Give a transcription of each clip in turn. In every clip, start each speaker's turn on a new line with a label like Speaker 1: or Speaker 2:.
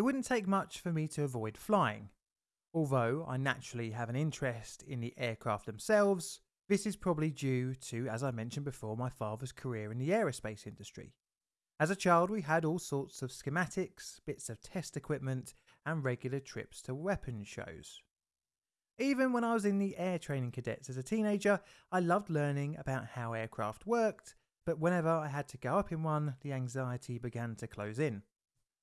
Speaker 1: It wouldn't take much for me to avoid flying. Although I naturally have an interest in the aircraft themselves, this is probably due to, as I mentioned before, my father's career in the aerospace industry. As a child, we had all sorts of schematics, bits of test equipment, and regular trips to weapons shows. Even when I was in the air training cadets as a teenager, I loved learning about how aircraft worked, but whenever I had to go up in one, the anxiety began to close in.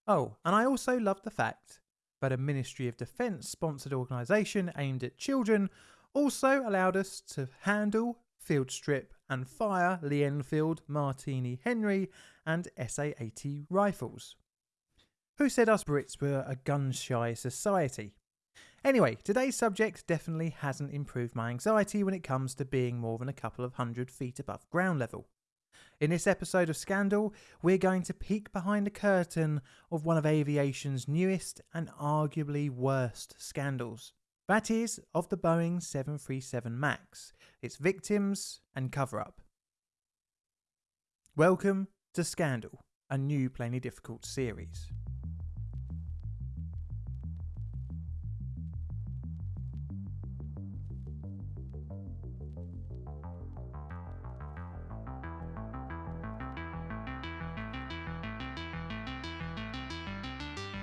Speaker 1: Oh, and I also loved the fact that a Ministry of Defence sponsored organisation aimed at children also allowed us to handle, field strip, and fire Lee Enfield, Martini Henry, and SA 80 rifles. Who said us Brits were a gun shy society? Anyway, today's subject definitely hasn't improved my anxiety when it comes to being more than a couple of hundred feet above ground level. In this episode of Scandal, we're going to peek behind the curtain of one of aviation's newest and arguably worst scandals. That is, of the Boeing 737 MAX, its victims and cover up. Welcome to Scandal, a new Plainly Difficult series.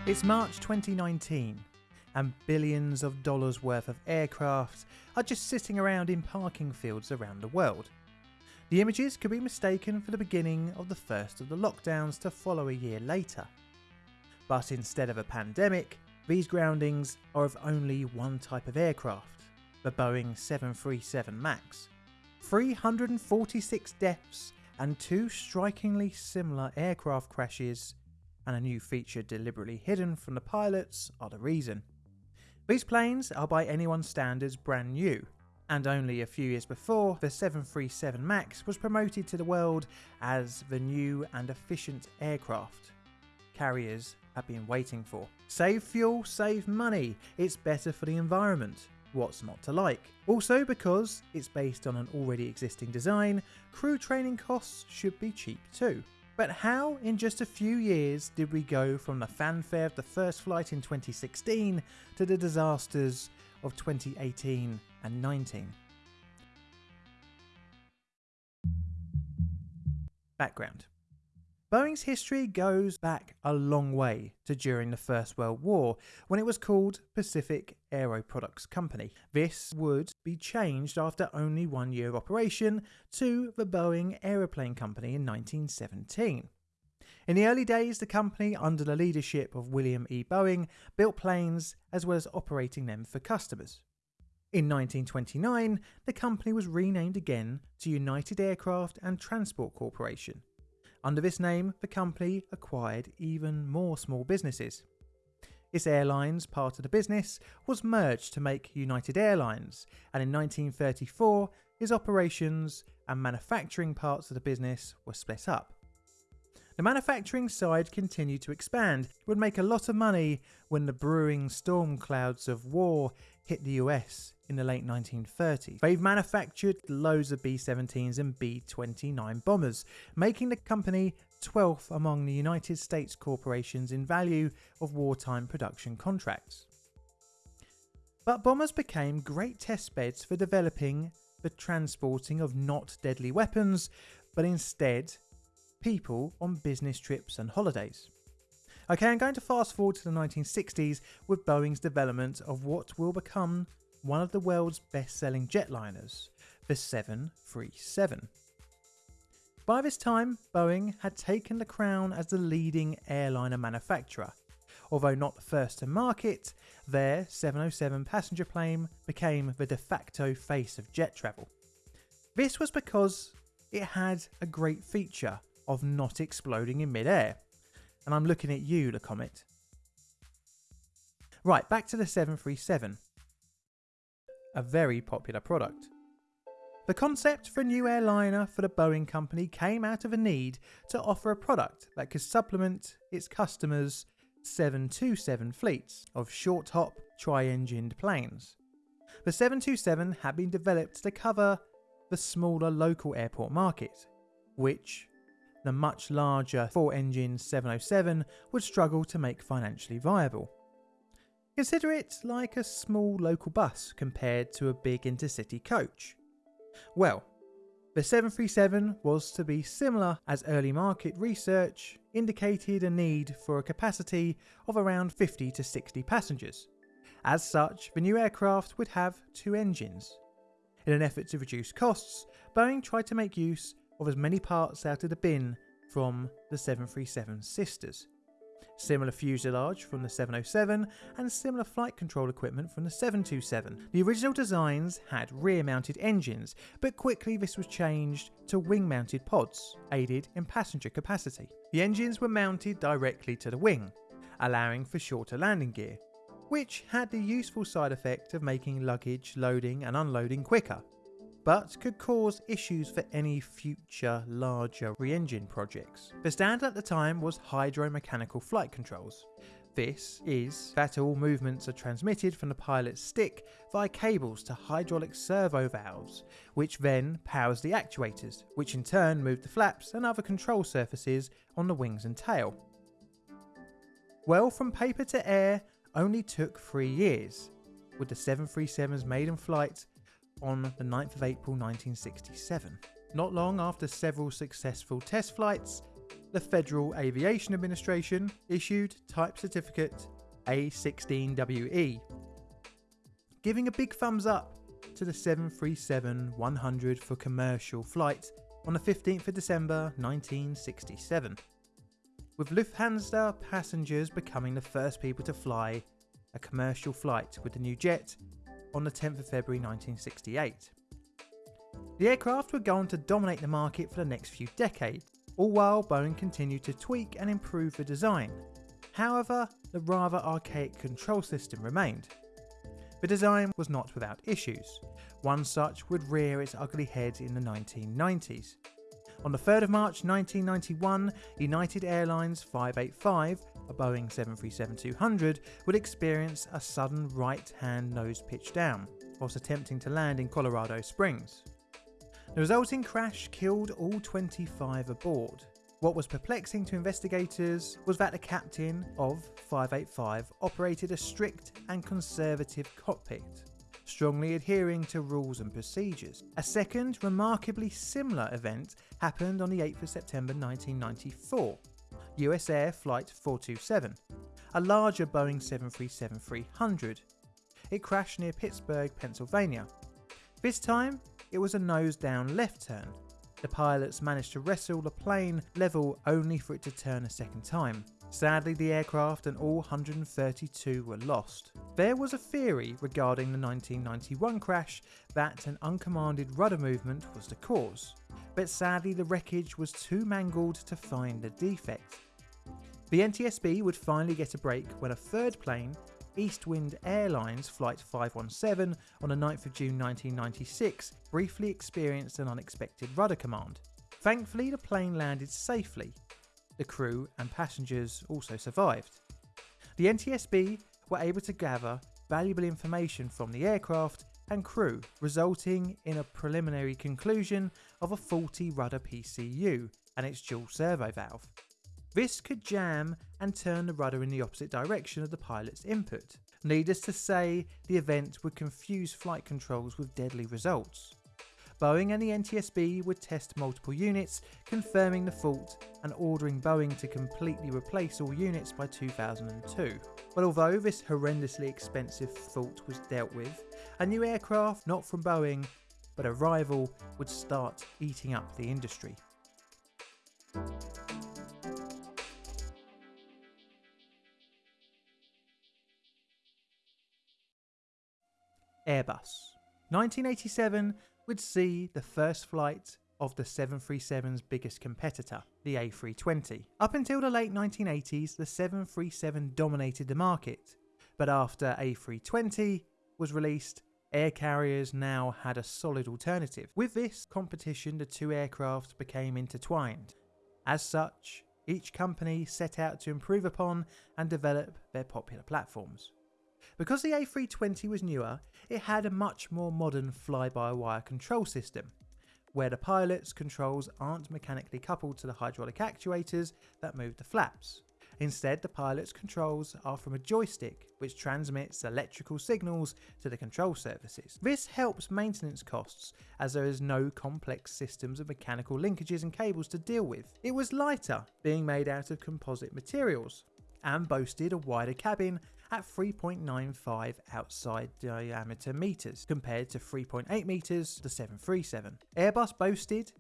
Speaker 1: It's March 2019, and billions of dollars worth of aircraft are just sitting around in parking fields around the world. The images could be mistaken for the beginning of the first of the lockdowns to follow a year later. But instead of a pandemic, these groundings are of only one type of aircraft, the Boeing 737 MAX. 346 deaths and two strikingly similar aircraft crashes and a new feature deliberately hidden from the pilots are the reason. These planes are by anyone's standards brand new, and only a few years before, the 737 MAX was promoted to the world as the new and efficient aircraft carriers have been waiting for. Save fuel, save money, it's better for the environment. What's not to like? Also, because it's based on an already existing design, crew training costs should be cheap too. But how, in just a few years, did we go from the fanfare of the first flight in 2016 to the disasters of 2018 and 19? Background Boeing's history goes back a long way to during the First World War when it was called Pacific Aero Products Company. This would be changed after only one year of operation to the Boeing Aeroplane Company in 1917. In the early days, the company, under the leadership of William E. Boeing, built planes as well as operating them for customers. In 1929, the company was renamed again to United Aircraft and Transport Corporation under this name, the company acquired even more small businesses. Its airlines part of the business was merged to make United Airlines, and in 1934, its operations and manufacturing parts of the business were split up. The manufacturing side continued to expand, it would make a lot of money when the brewing storm clouds of war hit the US in the late 1930s. They've manufactured loads of B 17s and B 29 bombers, making the company 12th among the United States corporations in value of wartime production contracts. But bombers became great test beds for developing the transporting of not deadly weapons, but instead people on business trips and holidays. Okay, I'm going to fast forward to the 1960s with Boeing's development of what will become one of the world's best selling jetliners, the 737. By this time, Boeing had taken the crown as the leading airliner manufacturer. Although not the first to market, their 707 passenger plane became the de facto face of jet travel. This was because it had a great feature of not exploding in midair. And I'm looking at you, the Comet. Right, back to the 737 a very popular product. The concept for a new airliner for the Boeing company came out of a need to offer a product that could supplement its customers' 727 fleets of short hop, tri engined planes. The 727 had been developed to cover the smaller local airport market, which the much larger 4-engine 707 would struggle to make financially viable. Consider it like a small local bus compared to a big intercity coach. Well, the 737 was to be similar as early market research indicated a need for a capacity of around 50 to 60 passengers. As such, the new aircraft would have two engines. In an effort to reduce costs, Boeing tried to make use of as many parts out of the bin from the 737 sisters similar fuselage from the 707, and similar flight control equipment from the 727. The original designs had rear mounted engines, but quickly this was changed to wing mounted pods, aided in passenger capacity. The engines were mounted directly to the wing, allowing for shorter landing gear, which had the useful side effect of making luggage loading and unloading quicker but could cause issues for any future larger re-engine projects. The standard at the time was hydromechanical flight controls. This is that all movements are transmitted from the pilot's stick via cables to hydraulic servo valves, which then powers the actuators, which in turn move the flaps and other control surfaces on the wings and tail. Well, from paper to air only took three years, with the 737's maiden flight on the 9th of April 1967. Not long after several successful test flights, the Federal Aviation Administration issued Type Certificate A16WE, giving a big thumbs up to the 737-100 for commercial flight on the 15th of December 1967, with Lufthansa passengers becoming the first people to fly a commercial flight with the new jet on the 10th of February 1968. The aircraft would go on to dominate the market for the next few decades, all while Boeing continued to tweak and improve the design. However, the rather archaic control system remained. The design was not without issues. One such would rear its ugly head in the 1990s. On the 3rd of March 1991, United Airlines 585 a Boeing 737-200 would experience a sudden right-hand nose pitch down whilst attempting to land in Colorado Springs. The resulting crash killed all 25 aboard. What was perplexing to investigators was that the captain of 585 operated a strict and conservative cockpit, strongly adhering to rules and procedures. A second, remarkably similar event happened on the 8th of September 1994 US Air Flight 427, a larger Boeing 737-300. It crashed near Pittsburgh, Pennsylvania. This time, it was a nose down left turn. The pilots managed to wrestle the plane level only for it to turn a second time. Sadly, the aircraft and all 132 were lost. There was a theory regarding the 1991 crash that an uncommanded rudder movement was the cause, but sadly the wreckage was too mangled to find a defect. The NTSB would finally get a break when a third plane, Eastwind Airlines Flight 517 on the 9th of June 1996 briefly experienced an unexpected rudder command. Thankfully the plane landed safely. The crew and passengers also survived. The NTSB were able to gather valuable information from the aircraft and crew, resulting in a preliminary conclusion of a faulty rudder PCU and its dual servo valve. This could jam and turn the rudder in the opposite direction of the pilot's input. Needless to say, the event would confuse flight controls with deadly results. Boeing and the NTSB would test multiple units, confirming the fault and ordering Boeing to completely replace all units by 2002. But although this horrendously expensive fault was dealt with, a new aircraft, not from Boeing, but a rival, would start eating up the industry. Airbus. 1987 would see the first flight of the 737's biggest competitor, the A320. Up until the late 1980s, the 737 dominated the market, but after A320 was released, air carriers now had a solid alternative. With this competition, the two aircraft became intertwined. As such, each company set out to improve upon and develop their popular platforms. Because the A320 was newer, it had a much more modern fly-by-wire control system, where the pilot's controls aren't mechanically coupled to the hydraulic actuators that move the flaps. Instead, the pilot's controls are from a joystick which transmits electrical signals to the control surfaces. This helps maintenance costs as there is no complex systems of mechanical linkages and cables to deal with. It was lighter, being made out of composite materials, and boasted a wider cabin at 3.95 outside diameter meters compared to 3.8 meters the 737. Airbus boasted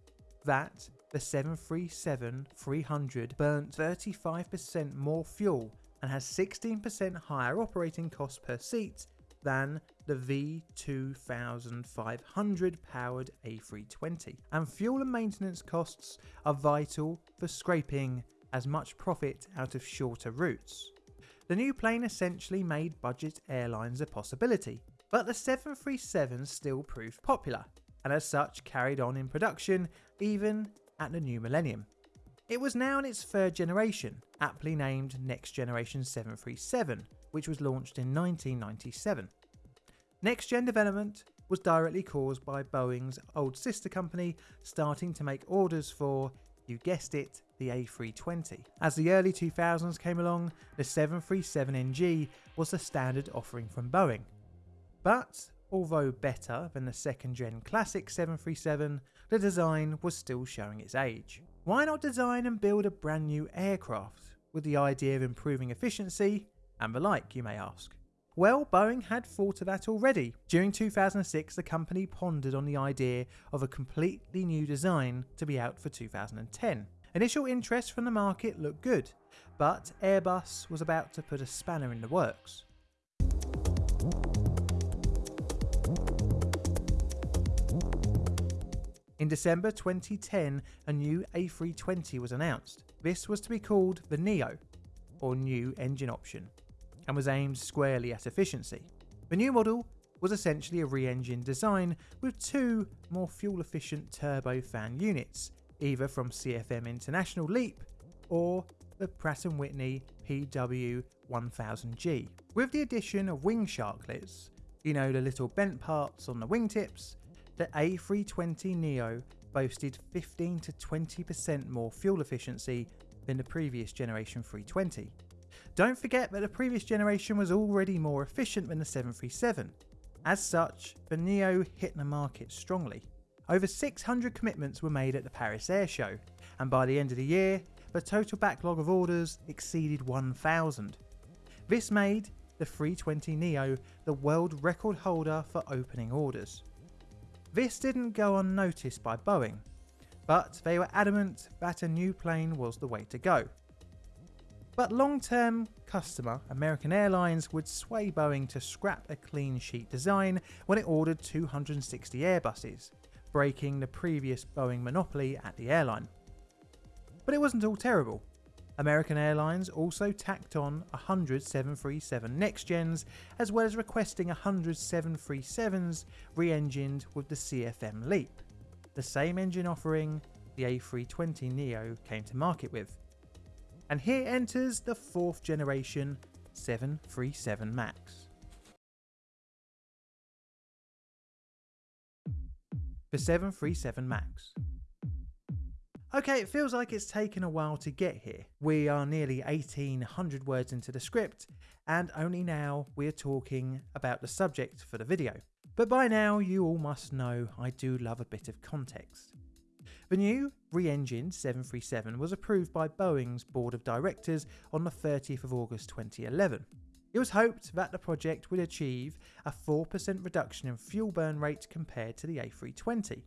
Speaker 1: that the 737-300 burnt 35% more fuel and has 16% higher operating costs per seat than the V2500 powered A320. And fuel and maintenance costs are vital for scraping as much profit out of shorter routes. The new plane essentially made budget airlines a possibility, but the 737 still proved popular, and as such carried on in production even at the new millennium. It was now in its third generation, aptly named Next Generation 737, which was launched in 1997. Next gen development was directly caused by Boeing's old sister company starting to make orders for, you guessed it, the A320. As the early 2000s came along, the 737NG was the standard offering from Boeing. But, although better than the second gen classic 737, the design was still showing its age. Why not design and build a brand new aircraft with the idea of improving efficiency and the like, you may ask? Well, Boeing had thought of that already. During 2006, the company pondered on the idea of a completely new design to be out for 2010. Initial interest from the market looked good, but Airbus was about to put a spanner in the works. In December 2010, a new A320 was announced. This was to be called the Neo, or New Engine Option, and was aimed squarely at efficiency. The new model was essentially a re-engine design with two more fuel-efficient turbofan units either from CFM International LEAP or the Pratt & Whitney PW1000G. With the addition of wing sharklets, you know the little bent parts on the wingtips, the A320 Neo boasted 15 to 20% more fuel efficiency than the previous generation 320. Don't forget that the previous generation was already more efficient than the 737. As such, the Neo hit the market strongly. Over 600 commitments were made at the Paris Air Show, and by the end of the year, the total backlog of orders exceeded 1,000. This made the 320 Neo the world record holder for opening orders. This didn't go unnoticed by Boeing, but they were adamant that a new plane was the way to go. But long term customer American Airlines would sway Boeing to scrap a clean sheet design when it ordered 260 Airbuses, breaking the previous Boeing monopoly at the airline. But it wasn't all terrible. American Airlines also tacked on 100 737 next gens, as well as requesting 100 737s re engined with the CFM LEAP, the same engine offering the A320 Neo came to market with. And here enters the fourth generation 737 MAX. The 737 MAX. Okay, it feels like it's taken a while to get here. We are nearly 1800 words into the script, and only now we are talking about the subject for the video. But by now, you all must know I do love a bit of context. The new re-engined 737 was approved by Boeing's board of directors on the 30th of August 2011. It was hoped that the project would achieve a 4% reduction in fuel burn rate compared to the A320.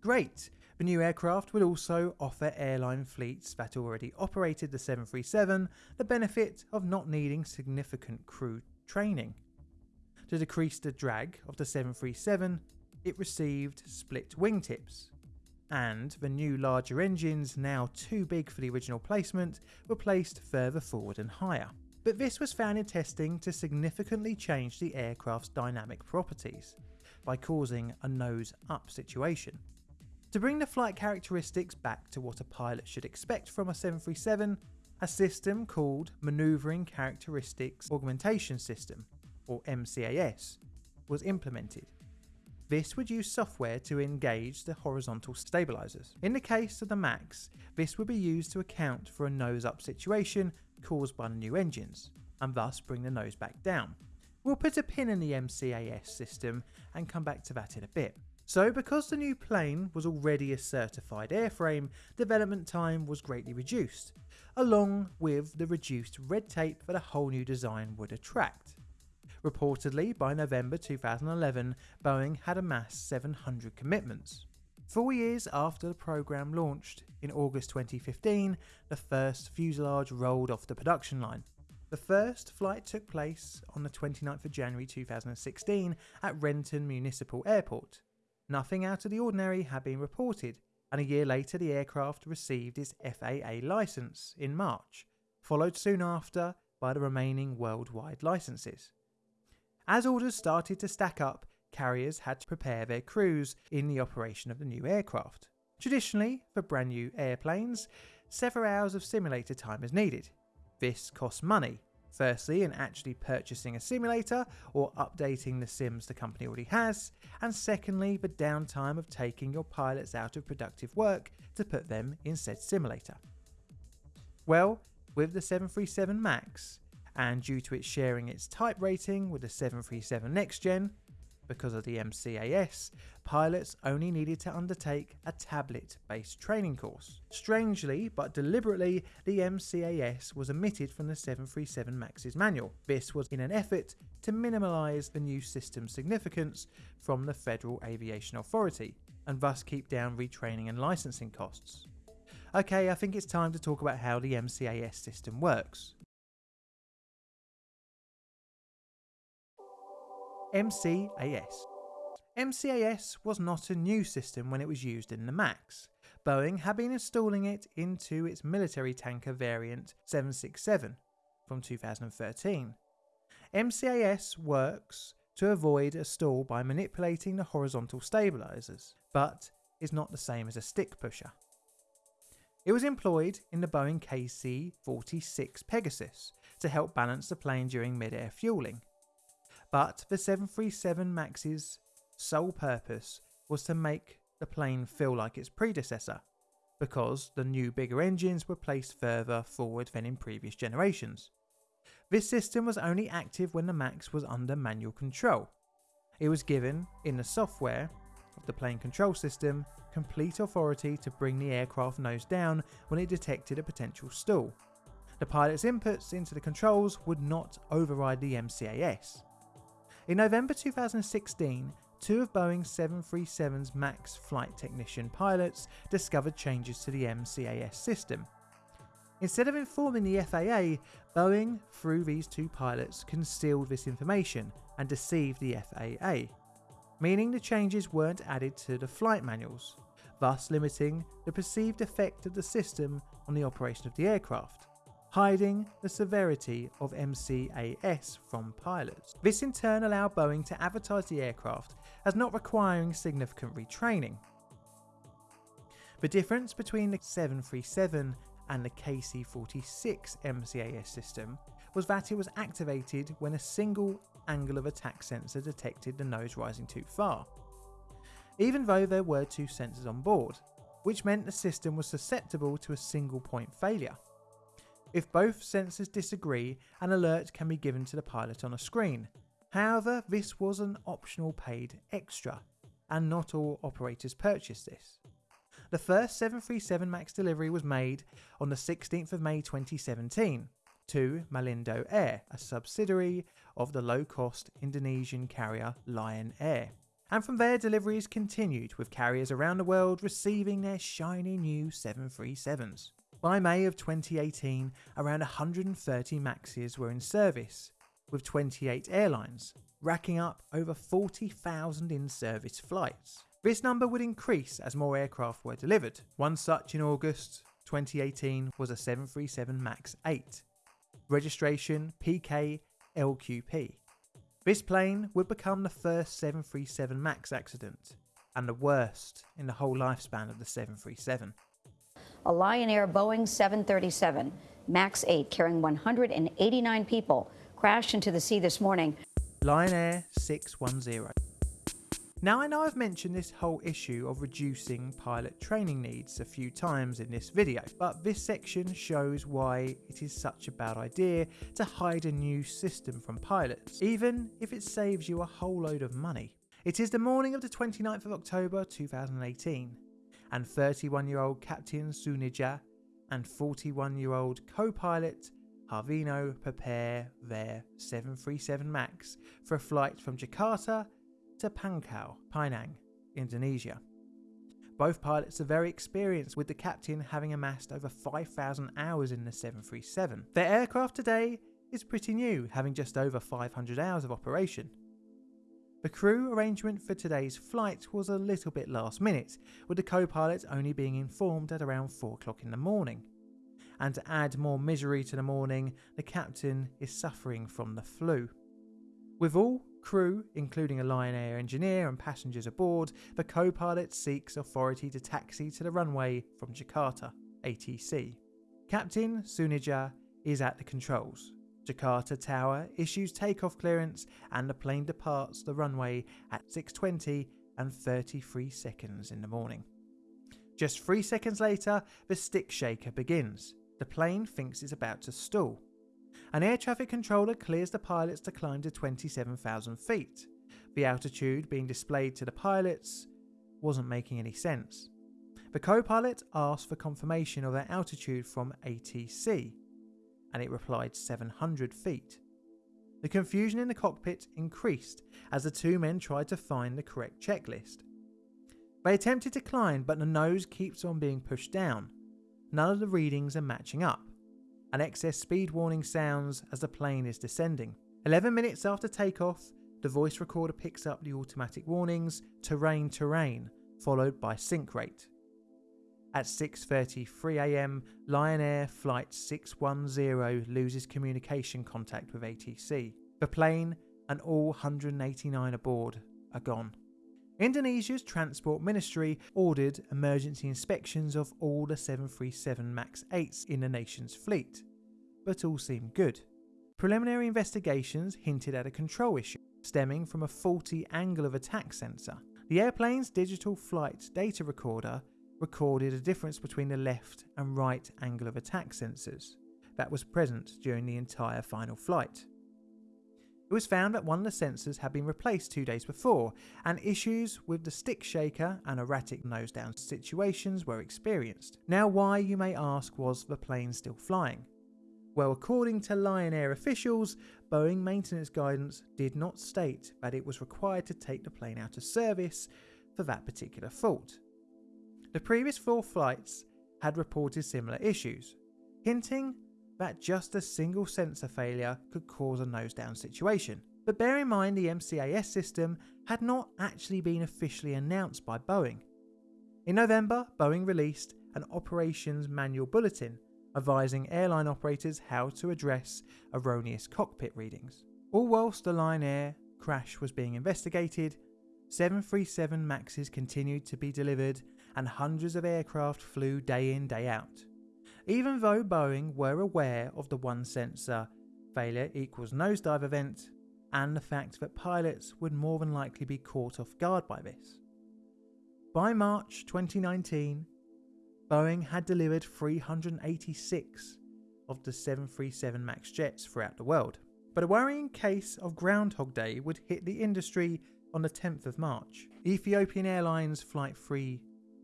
Speaker 1: Great! The new aircraft would also offer airline fleets that already operated the 737 the benefit of not needing significant crew training. To decrease the drag of the 737, it received split wingtips, and the new larger engines, now too big for the original placement, were placed further forward and higher but this was found in testing to significantly change the aircraft's dynamic properties by causing a nose up situation. To bring the flight characteristics back to what a pilot should expect from a 737, a system called Maneuvering Characteristics Augmentation System, or MCAS, was implemented. this would use software to engage the horizontal stabilizers. In the case of the MAX, this would be used to account for a nose up situation caused by the new engines, and thus bring the nose back down. We'll put a pin in the MCAS system and come back to that in a bit. So because the new plane was already a certified airframe, development time was greatly reduced, along with the reduced red tape that a whole new design would attract. Reportedly, by November 2011, Boeing had amassed 700 commitments. Four years after the program launched, in August 2015, the first fuselage rolled off the production line. The first flight took place on the 29th of January 2016 at Renton Municipal Airport. Nothing out of the ordinary had been reported, and a year later the aircraft received its FAA license in March, followed soon after by the remaining worldwide licenses. As orders started to stack up, carriers had to prepare their crews in the operation of the new aircraft. Traditionally, for brand new airplanes, several hours of simulator time is needed, this costs money. Firstly, in actually purchasing a simulator or updating the sims the company already has, and secondly, the downtime of taking your pilots out of productive work to put them in said simulator. Well, with the 737 MAX, and due to it sharing its type rating with the 737 Next Gen, because of the MCAS, pilots only needed to undertake a tablet based training course. Strangely, but deliberately, the MCAS was omitted from the 737 MAX's manual. This was in an effort to minimise the new system's significance from the Federal Aviation Authority and thus keep down retraining and licensing costs. Okay, I think it's time to talk about how the MCAS system works. MCAS. MCAS was not a new system when it was used in the MAX. Boeing had been installing it into its military tanker variant 767 from 2013. MCAS works to avoid a stall by manipulating the horizontal stabilizers, but is not the same as a stick pusher. It was employed in the Boeing KC 46 Pegasus to help balance the plane during mid air fueling. But the 737 MAX's sole purpose was to make the plane feel like its predecessor, because the new bigger engines were placed further forward than in previous generations. This system was only active when the MAX was under manual control. It was given, in the software of the plane control system, complete authority to bring the aircraft nose down when it detected a potential stall. The pilot's inputs into the controls would not override the MCAS. In November 2016, two of Boeing's 737's MAX flight technician pilots discovered changes to the MCAS system. Instead of informing the FAA, Boeing, through these two pilots, concealed this information and deceived the FAA, meaning the changes weren't added to the flight manuals, thus limiting the perceived effect of the system on the operation of the aircraft hiding the severity of MCAS from pilots. This in turn allowed Boeing to advertise the aircraft as not requiring significant retraining. The difference between the 737 and the KC-46 MCAS system was that it was activated when a single angle of attack sensor detected the nose rising too far, even though there were two sensors on board, which meant the system was susceptible to a single point failure. If both sensors disagree, an alert can be given to the pilot on a screen. However, this was an optional paid extra, and not all operators purchased this. The first 737 MAX delivery was made on the 16th of May 2017 to Malindo Air, a subsidiary of the low cost Indonesian carrier Lion Air. And from there, deliveries continued, with carriers around the world receiving their shiny new 737s. By May of 2018, around 130 Maxes were in service, with 28 airlines, racking up over 40,000 in service flights. This number would increase as more aircraft were delivered. One such in August 2018 was a 737 MAX 8, registration PK LQP. This plane would become the first 737 MAX accident and the worst in the whole lifespan of the 737
Speaker 2: a Lion Air Boeing 737 MAX 8 carrying 189 people crashed into the sea this morning.
Speaker 1: Lion Air 610. Now, I know I've mentioned this whole issue of reducing pilot training needs a few times in this video, but this section shows why it is such a bad idea to hide a new system from pilots, even if it saves you a whole load of money. It is the morning of the 29th of October 2018, and 31 year old Captain Suneja and 41 year old co pilot Harvino prepare their 737 MAX for a flight from Jakarta to Pangkal Pinang, Indonesia. Both pilots are very experienced, with the captain having amassed over 5,000 hours in the 737. Their aircraft today is pretty new, having just over 500 hours of operation. The crew arrangement for today's flight was a little bit last minute, with the co pilot only being informed at around 4 o'clock in the morning. And to add more misery to the morning, the captain is suffering from the flu. With all crew, including a Lion Air engineer and passengers aboard, the co pilot seeks authority to taxi to the runway from Jakarta, ATC. Captain Suneja is at the controls. Jakarta Tower issues takeoff clearance and the plane departs the runway at 6:20 and 33 seconds in the morning. Just 3 seconds later, the stick shaker begins. The plane thinks it's about to stall. An air traffic controller clears the pilots to climb to 27,000 feet. The altitude being displayed to the pilots wasn't making any sense. The co pilot asked for confirmation of their altitude from ATC, and it replied 700 feet. The confusion in the cockpit increased as the two men tried to find the correct checklist. They attempted to climb, but the nose keeps on being pushed down. None of the readings are matching up. An excess speed warning sounds as the plane is descending. 11 minutes after takeoff, the voice recorder picks up the automatic warnings terrain terrain followed by sink rate. At 6:33 a.m., Lion Air flight 610 loses communication contact with ATC. The plane and all 189 aboard are gone. Indonesia's Transport Ministry ordered emergency inspections of all the 737 MAX 8s in the nation's fleet, but all seemed good. Preliminary investigations hinted at a control issue stemming from a faulty angle of attack sensor. The airplane's digital flight data recorder recorded a difference between the left and right angle of attack sensors that was present during the entire final flight. It was found that one of the sensors had been replaced two days before, and issues with the stick shaker and erratic nose down situations were experienced. Now, why, you may ask, was the plane still flying? Well, according to Lion Air officials, Boeing maintenance guidance did not state that it was required to take the plane out of service for that particular fault. The previous four flights had reported similar issues, hinting that just a single sensor failure could cause a nose down situation. But bear in mind the MCAS system had not actually been officially announced by Boeing. In November, Boeing released an operations manual bulletin advising airline operators how to address erroneous cockpit readings. All whilst the Lion Air crash was being investigated, 737 Maxes continued to be delivered and hundreds of aircraft flew day in, day out. Even though Boeing were aware of the one sensor failure equals nosedive event and the fact that pilots would more than likely be caught off guard by this. By March 2019, Boeing had delivered 386 of the 737 MAX jets throughout the world. But a worrying case of Groundhog Day would hit the industry on the 10th of March. Ethiopian Airlines Flight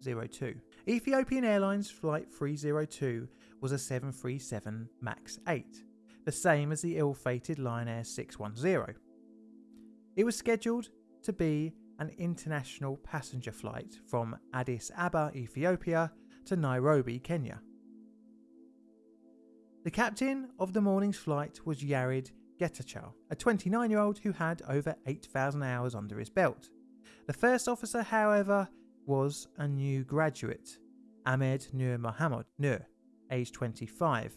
Speaker 1: 302 Ethiopian Airlines Flight 302 was a 737 MAX 8, the same as the ill fated Lion Air 610. It was scheduled to be an international passenger flight from Addis Ababa, Ethiopia to Nairobi, Kenya. The captain of the morning's flight was Yared Getachew, a 29 year old who had over 8,000 hours under his belt. The first officer, however, was a new graduate, Ahmed Nur Mohammed Nur, aged 25.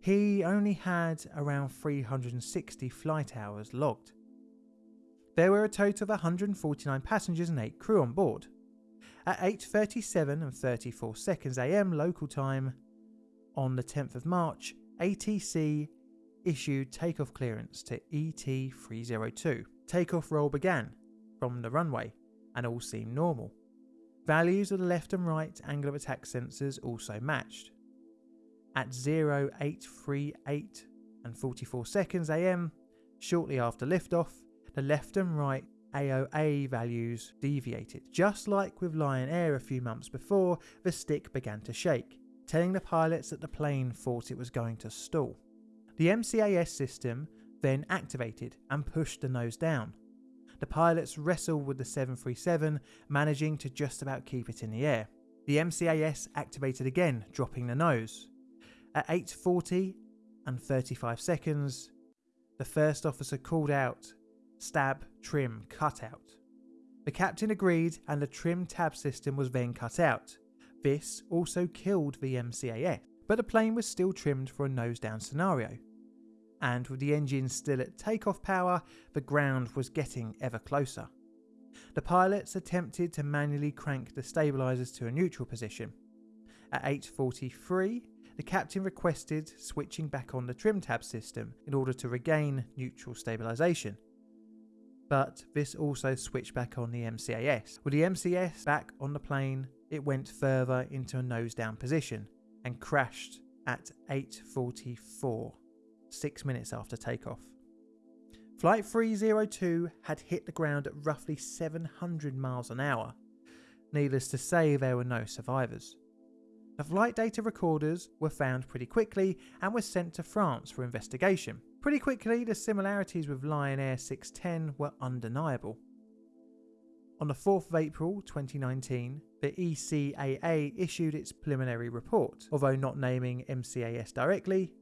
Speaker 1: He only had around 360 flight hours logged. There were a total of 149 passengers and 8 crew on board. At 8:37 and 34 seconds AM local time on the 10th of March, ATC issued takeoff clearance to ET302. Takeoff roll began from the runway, and all seemed normal. Values of the left and right angle of attack sensors also matched. At 0838 and 44 seconds am, shortly after liftoff, the left and right AOA values deviated. Just like with Lion Air a few months before, the stick began to shake, telling the pilots that the plane thought it was going to stall. The MCAS system then activated and pushed the nose down. The pilots wrestled with the 737, managing to just about keep it in the air. The MCAS activated again, dropping the nose. At 8.40 and 35 seconds, the first officer called out, stab, trim, cut out. The captain agreed and the trim tab system was then cut out. This also killed the MCAS, but the plane was still trimmed for a nose down scenario and with the engine still at takeoff power, the ground was getting ever closer. The pilots attempted to manually crank the stabilisers to a neutral position. At 8.43, the captain requested switching back on the trim tab system in order to regain neutral stabilisation. But this also switched back on the MCAS. With the MCAS back on the plane, it went further into a nose down position and crashed at 8.44 six minutes after takeoff. Flight 302 had hit the ground at roughly 700 miles an hour. Needless to say, there were no survivors. The flight data recorders were found pretty quickly and were sent to France for investigation. Pretty quickly, the similarities with Lion Air 610 were undeniable. On the 4th of April 2019, the ECAA issued its preliminary report. Although not naming MCAS directly,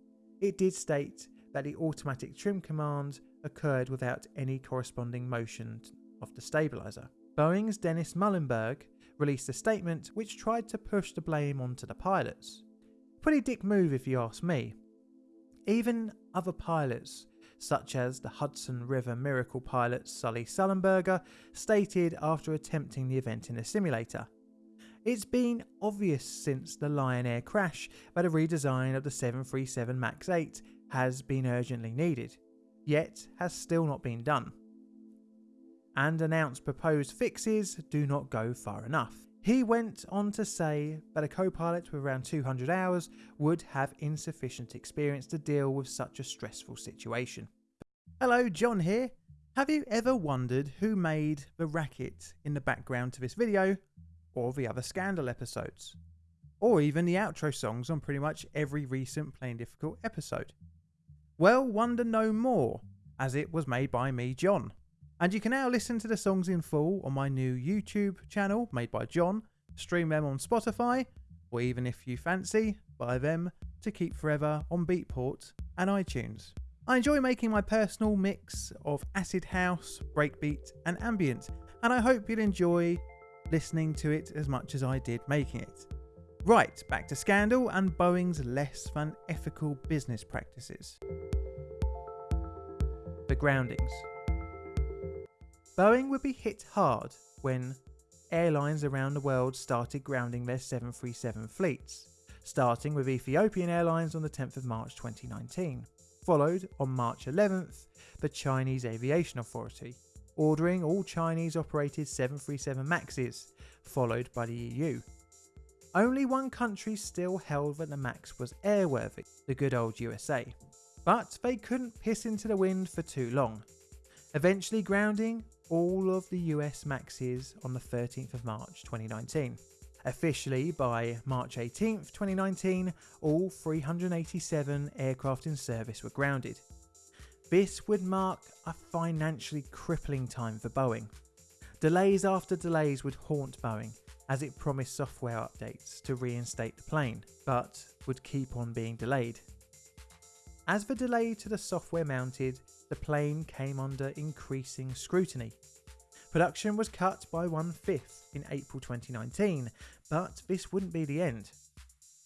Speaker 1: it did state that the automatic trim command occurred without any corresponding motion of the stabilizer. Boeing's Dennis Muilenburg released a statement which tried to push the blame onto the pilots. Pretty dick move if you ask me. Even other pilots, such as the Hudson River Miracle pilot Sully Sullenberger, stated after attempting the event in a simulator it's been obvious since the Lion Air crash that a redesign of the 737 MAX 8 has been urgently needed, yet has still not been done. And announced proposed fixes do not go far enough. He went on to say that a co pilot with around 200 hours would have insufficient experience to deal with such a stressful situation. Hello, John here. Have you ever wondered who made the racket in the background to this video or the other Scandal episodes, or even the outro songs on pretty much every recent Plain Difficult episode. Well, wonder no more, as it was made by me, John. And you can now listen to the songs in full on my new YouTube channel made by John, stream them on Spotify, or even if you fancy, buy them to keep forever on Beatport and iTunes. I enjoy making my personal mix of acid house, breakbeat, and ambient, and I hope you'll enjoy listening to it as much as I did making it. Right, back to Scandal and Boeing's less than ethical business practices. The groundings. Boeing would be hit hard when airlines around the world started grounding their 737 fleets, starting with Ethiopian Airlines on the 10th of March 2019, followed on March 11th the Chinese Aviation Authority, ordering all Chinese operated 737 Maxes, followed by the EU. Only one country still held that the Max was airworthy, the good old USA. But they couldn't piss into the wind for too long, eventually grounding all of the US Maxes on the 13th of March 2019. Officially, by March 18th, 2019, all 387 aircraft in service were grounded, this would mark a financially crippling time for Boeing. Delays after delays would haunt Boeing as it promised software updates to reinstate the plane, but would keep on being delayed. As the delay to the software mounted, the plane came under increasing scrutiny. Production was cut by one fifth in April 2019, but this wouldn't be the end.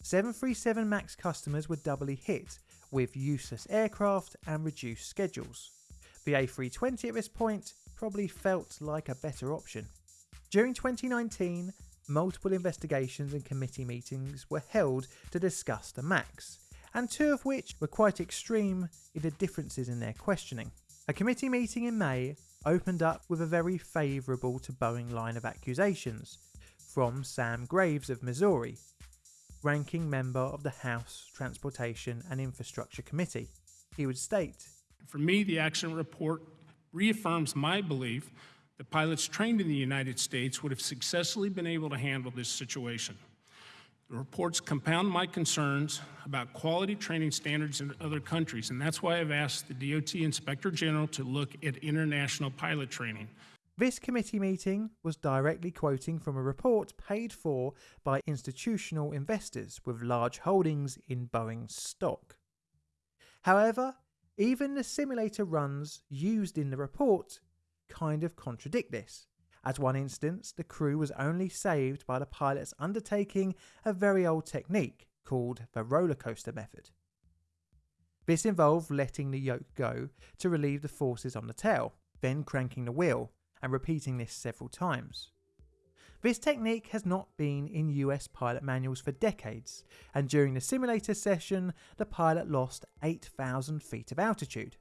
Speaker 1: 737 MAX customers were doubly hit with useless aircraft and reduced schedules. The A320 at this point probably felt like a better option. During 2019, multiple investigations and committee meetings were held to discuss the MAX, and two of which were quite extreme in the differences in their questioning. A committee meeting in May opened up with a very favourable to Boeing line of accusations from Sam Graves of Missouri, ranking member of the House Transportation and Infrastructure Committee. He would state
Speaker 3: For me, the accident report reaffirms my belief that pilots trained in the United States would have successfully been able to handle this situation. The reports compound my concerns about quality training standards in other countries, and that's why I've asked the DOT Inspector General to look at international pilot training.
Speaker 1: This committee meeting was directly quoting from a report paid for by institutional investors with large holdings in Boeing stock. However, even the simulator runs used in the report kind of contradict this. As one instance, the crew was only saved by the pilots undertaking a very old technique called the roller coaster method. This involved letting the yoke go to relieve the forces on the tail, then cranking the wheel, and repeating this several times. This technique has not been in US pilot manuals for decades, and during the simulator session, the pilot lost 8,000 feet of altitude.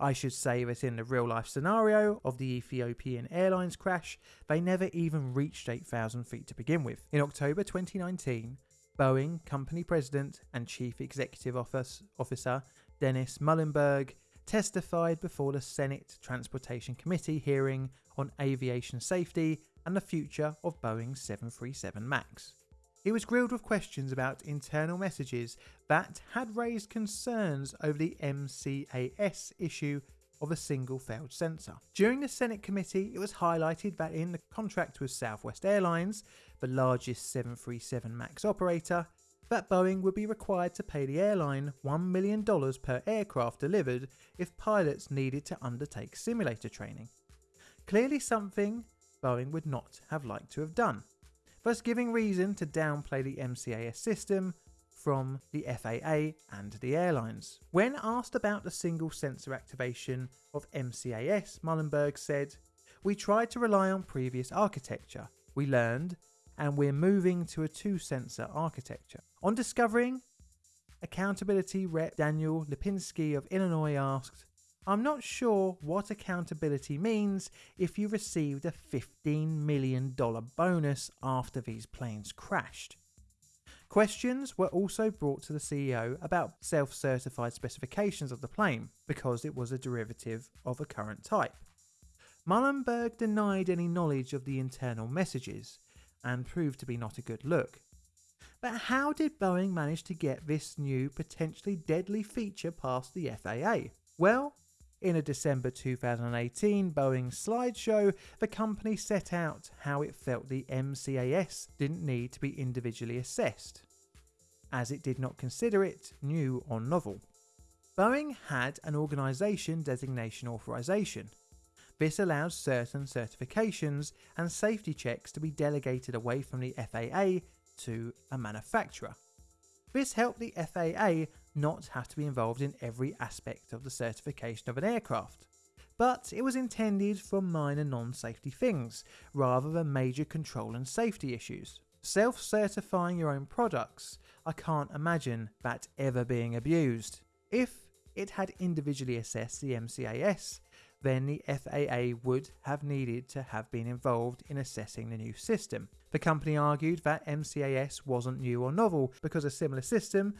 Speaker 1: I should say that in the real life scenario of the Ethiopian Airlines crash, they never even reached 8,000 feet to begin with. In October 2019, Boeing company president and chief executive office, officer Dennis Muilenburg testified before the Senate Transportation Committee hearing on aviation safety and the future of Boeing 737 MAX. He was grilled with questions about internal messages that had raised concerns over the MCAS issue of a single failed sensor. During the Senate committee, it was highlighted that in the contract with Southwest Airlines, the largest 737 MAX operator, that Boeing would be required to pay the airline $1 million per aircraft delivered if pilots needed to undertake simulator training. Clearly something Boeing would not have liked to have done thus giving reason to downplay the MCAS system from the FAA and the airlines. When asked about the single sensor activation of MCAS, Muilenburg said, We tried to rely on previous architecture. We learned, and we're moving to a two sensor architecture. On discovering, accountability rep Daniel Lipinski of Illinois asked, I'm not sure what accountability means if you received a $15 million bonus after these planes crashed. Questions were also brought to the CEO about self certified specifications of the plane because it was a derivative of a current type. Muilenburg denied any knowledge of the internal messages and proved to be not a good look. But how did Boeing manage to get this new potentially deadly feature past the FAA? Well, in a December 2018 Boeing slideshow, the company set out how it felt the MCAS didn't need to be individually assessed, as it did not consider it new or novel. Boeing had an organisation designation authorization. This allows certain certifications and safety checks to be delegated away from the FAA to a manufacturer. This helped the FAA not have to be involved in every aspect of the certification of an aircraft. But it was intended for minor non safety things, rather than major control and safety issues. Self certifying your own products, I can't imagine that ever being abused. If it had individually assessed the MCAS, then the FAA would have needed to have been involved in assessing the new system. The company argued that MCAS wasn't new or novel because a similar system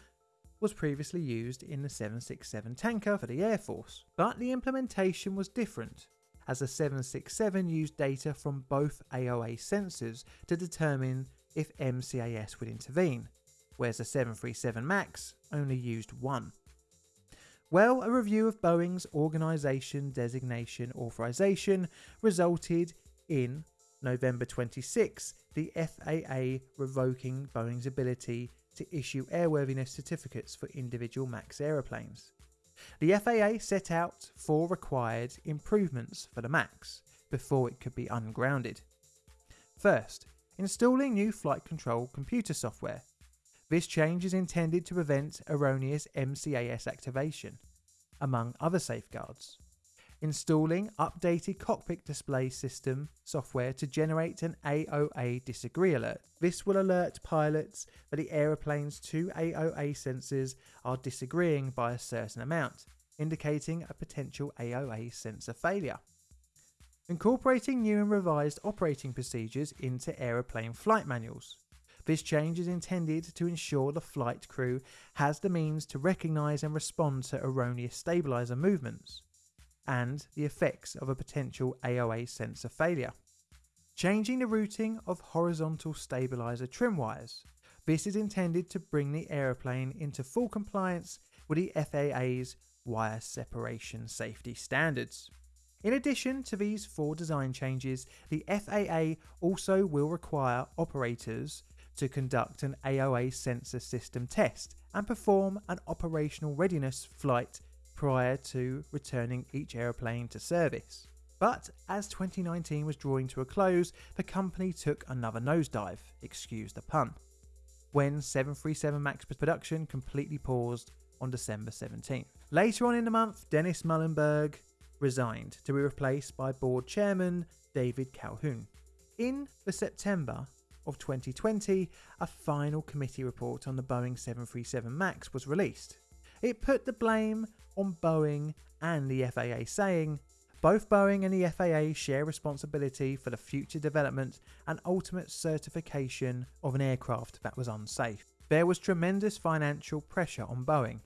Speaker 1: was previously used in the 767 tanker for the Air Force, but the implementation was different, as the 767 used data from both AOA sensors to determine if MCAS would intervene, whereas the 737 MAX only used one. Well, a review of Boeing's Organisation Designation Authorization resulted in November 26 the FAA revoking Boeing's ability to issue airworthiness certificates for individual MAX aeroplanes. The FAA set out four required improvements for the MAX before it could be ungrounded. First, installing new flight control computer software. This change is intended to prevent erroneous MCAS activation, among other safeguards installing updated cockpit display system software to generate an AOA disagree alert. This will alert pilots that the aeroplane's two AOA sensors are disagreeing by a certain amount, indicating a potential AOA sensor failure. Incorporating new and revised operating procedures into aeroplane flight manuals. This change is intended to ensure the flight crew has the means to recognise and respond to erroneous stabiliser movements and the effects of a potential AOA sensor failure. Changing the routing of horizontal stabiliser trim wires. This is intended to bring the aeroplane into full compliance with the FAA's wire separation safety standards. In addition to these four design changes, the FAA also will require operators to conduct an AOA sensor system test and perform an operational readiness flight prior to returning each aeroplane to service. But as 2019 was drawing to a close, the company took another nosedive, excuse the pun, when 737 MAX production completely paused on December 17th. Later on in the month, Dennis Muilenburg resigned to be replaced by board chairman David Calhoun. In the September of 2020, a final committee report on the Boeing 737 MAX was released. It put the blame on Boeing and the FAA, saying, both Boeing and the FAA share responsibility for the future development and ultimate certification of an aircraft that was unsafe. There was tremendous financial pressure on Boeing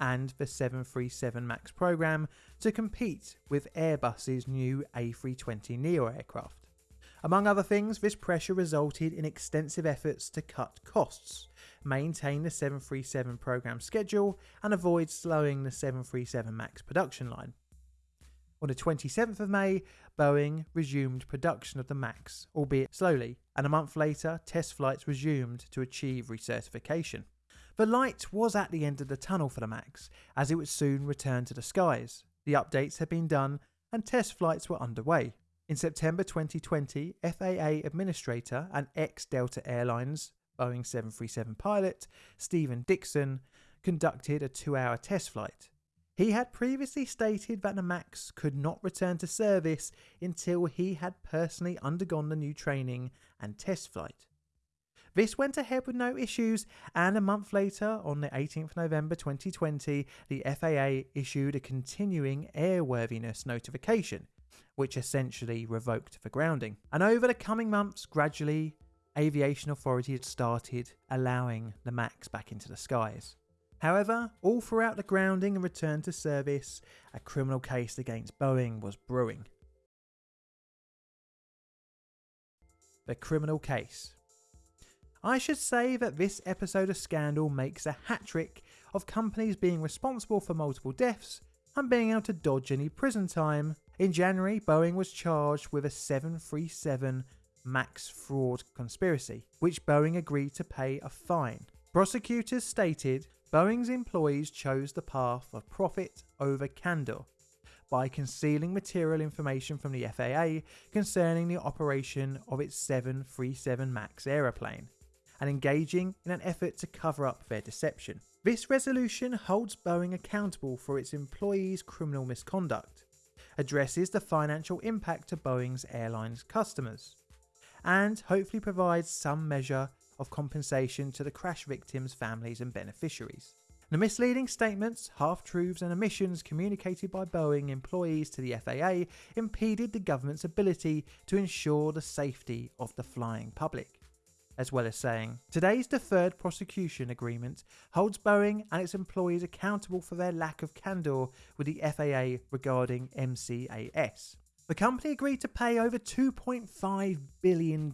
Speaker 1: and the 737 MAX program to compete with Airbus's new A320neo aircraft. Among other things, this pressure resulted in extensive efforts to cut costs, maintain the 737 program schedule, and avoid slowing the 737 MAX production line. On the 27th of May, Boeing resumed production of the MAX, albeit slowly, and a month later, test flights resumed to achieve recertification. The light was at the end of the tunnel for the MAX, as it would soon return to the skies. The updates had been done, and test flights were underway. In September 2020, FAA Administrator and ex Delta Airlines Boeing 737 pilot Stephen Dickson conducted a two hour test flight. He had previously stated that the MAX could not return to service until he had personally undergone the new training and test flight. This went ahead with no issues, and a month later, on the 18th November 2020, the FAA issued a continuing airworthiness notification, which essentially revoked the grounding. And over the coming months, gradually, aviation authorities started allowing the MAX back into the skies. However, all throughout the grounding and return to service, a criminal case against Boeing was brewing. The criminal case. I should say that this episode of Scandal makes a hat trick of companies being responsible for multiple deaths and being able to dodge any prison time. In January, Boeing was charged with a 737 MAX fraud conspiracy, which Boeing agreed to pay a fine. Prosecutors stated Boeing's employees chose the path of profit over candour by concealing material information from the FAA concerning the operation of its 737 MAX aeroplane and engaging in an effort to cover up their deception. This resolution holds Boeing accountable for its employees' criminal misconduct, addresses the financial impact to Boeing's airlines customers, and hopefully provides some measure of compensation to the crash victims' families and beneficiaries. The misleading statements, half truths, and omissions communicated by Boeing employees to the FAA impeded the government's ability to ensure the safety of the flying public as well as saying, Today's deferred prosecution agreement holds Boeing and its employees accountable for their lack of candour with the FAA regarding MCAS. The company agreed to pay over $2.5 billion.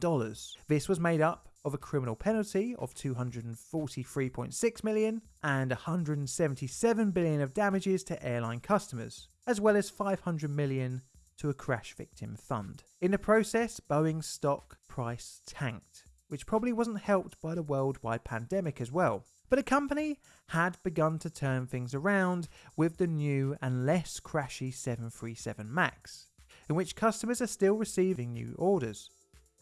Speaker 1: This was made up of a criminal penalty of 243.6 million and 177 billion of damages to airline customers, as well as 500 million to a crash victim fund. In the process, Boeing's stock price tanked which probably wasn't helped by the worldwide pandemic as well. But the company had begun to turn things around with the new and less crashy 737 MAX, in which customers are still receiving new orders.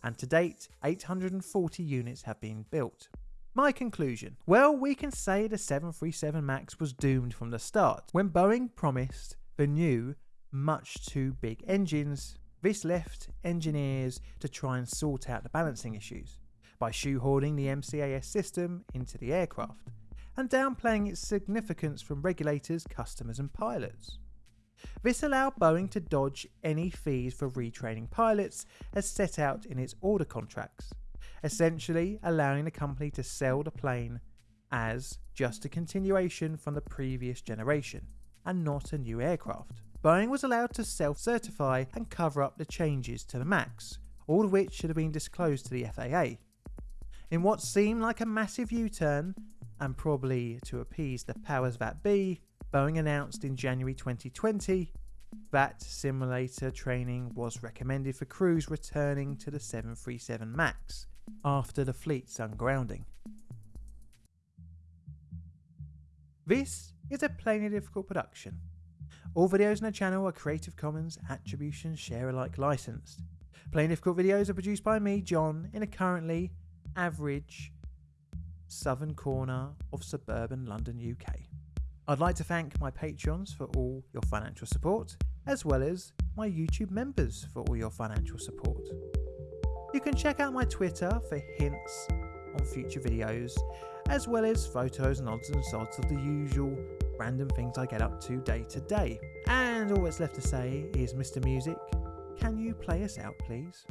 Speaker 1: And to date, 840 units have been built. My conclusion well, we can say the 737 MAX was doomed from the start. When Boeing promised the new, much too big engines, this left engineers to try and sort out the balancing issues by shoehorning the MCAS system into the aircraft, and downplaying its significance from regulators, customers, and pilots. This allowed Boeing to dodge any fees for retraining pilots as set out in its order contracts, essentially allowing the company to sell the plane as just a continuation from the previous generation and not a new aircraft. Boeing was allowed to self certify and cover up the changes to the MAX, all of which should have been disclosed to the FAA. In what seemed like a massive U turn, and probably to appease the powers that be, Boeing announced in January 2020 that simulator training was recommended for crews returning to the 737 MAX after the fleet's ungrounding. This is a plainly difficult production. All videos on the channel are Creative Commons Attribution Share Alike licensed. Plainly Difficult videos are produced by me, John, in a currently average southern corner of suburban London, UK. I'd like to thank my patrons for all your financial support, as well as my YouTube members for all your financial support. You can check out my Twitter for hints on future videos, as well as photos and odds and sods of the usual random things I get up to day to day. And all that's left to say is, Mr. Music, can you play us out, please?